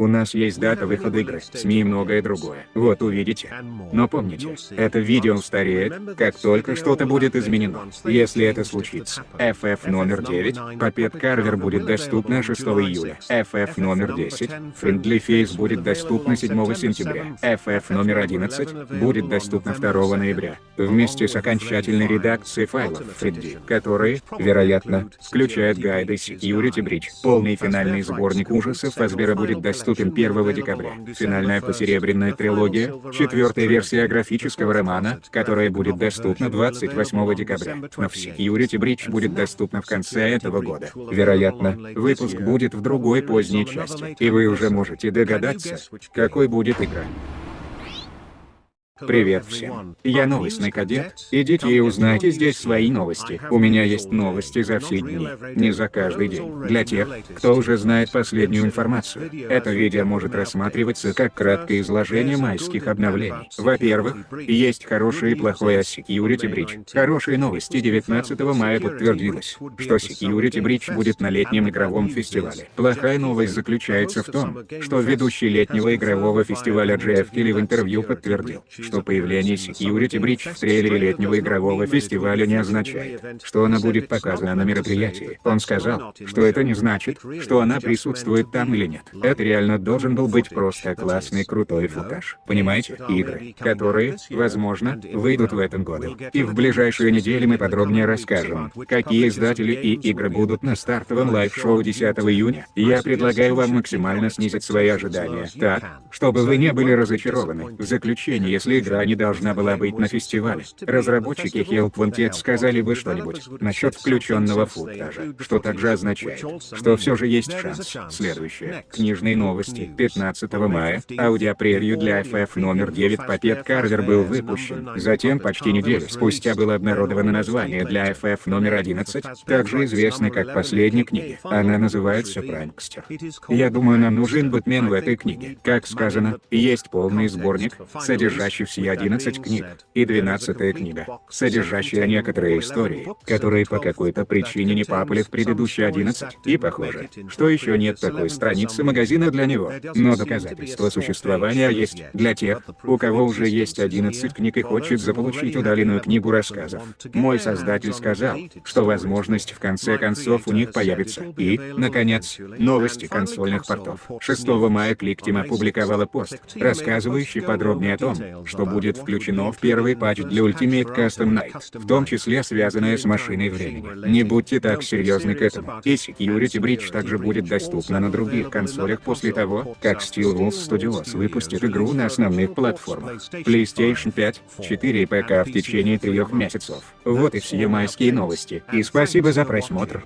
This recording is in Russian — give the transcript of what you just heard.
У нас есть дата выхода игры, СМИ и многое другое. Вот увидите. Но помните, это видео устареет, как только что-то будет изменено. Если это случится. FF номер 9, Папет Карвер будет доступна 6 июля. FF номер 10, Friendly Face будет доступна 7 сентября. FF номер 11 будет доступна 2 ноября. Вместе с окончательной редакцией файлов Freddy, которые, вероятно, включают гайды Security Breach. Полный финальный сборник ужасов Фазбера будет доступен 1 декабря. Финальная посеребряная трилогия, четвертая версия графического романа, которая будет доступна 28 декабря. Но в Security Breach будет доступна в конце этого года. Вероятно, выпуск будет в другой поздней части, и вы уже можете догадаться, какой будет игра. Привет всем. Я новостный кадет. Идите и узнайте здесь свои новости. У меня есть новости за все дни, не за каждый день. Для тех, кто уже знает последнюю информацию, это видео может рассматриваться как краткое изложение майских обновлений. Во-первых, есть хорошее и плохое о Security Breach. Хорошие новости 19 мая подтвердилось, что Security Breach будет на летнем игровом фестивале. Плохая новость заключается в том, что ведущий летнего игрового фестиваля Джефф Келли в интервью подтвердил, что появление Security Breach в трейлере летнего игрового фестиваля не означает, что она будет показана на мероприятии. Он сказал, что это не значит, что она присутствует там или нет. Это реально должен был быть просто классный крутой футаж. Понимаете? Игры, которые, возможно, выйдут в этом году. И в ближайшие недели мы подробнее расскажем, какие издатели и игры будут на стартовом лайв-шоу 10 июня. Я предлагаю вам максимально снизить свои ожидания, так, чтобы вы не были разочарованы. В заключение, если игра не должна была быть на фестивале. Разработчики Help Wanted сказали бы что-нибудь насчет включенного футажа, что также означает, что все же есть шанс. Следующее. Книжные новости. 15 мая. Аудиопревью для FF номер 9 Папет Карвер был выпущен. Затем, почти неделю спустя было обнародовано название для FF номер 11, также известной как последняя книга. Она называется Пранкстер. Я думаю, нам нужен Бэтмен в этой книге. Как сказано, есть полный сборник, содержащий все 11 книг, и 12 книга, содержащая некоторые истории, которые по какой-то причине не попали в предыдущие 11, и похоже, что еще нет такой страницы магазина для него. Но доказательства существования есть для тех, у кого уже есть 11 книг и хочет заполучить удаленную книгу рассказов. Мой создатель сказал, что возможность в конце концов у них появится. И, наконец, новости консольных портов. 6 мая ClickTeam опубликовала пост, рассказывающий подробнее о том, что будет включено в первый патч для Ultimate Custom Night, в том числе связанное с машиной времени. Не будьте так серьезны к этому. И Security Breach также будет доступна на других консолях после того, как Steelwolves Studios выпустит игру на основных платформах. PlayStation 5, 4 и ПК в течение трех месяцев. Вот и все майские новости. И спасибо за просмотр.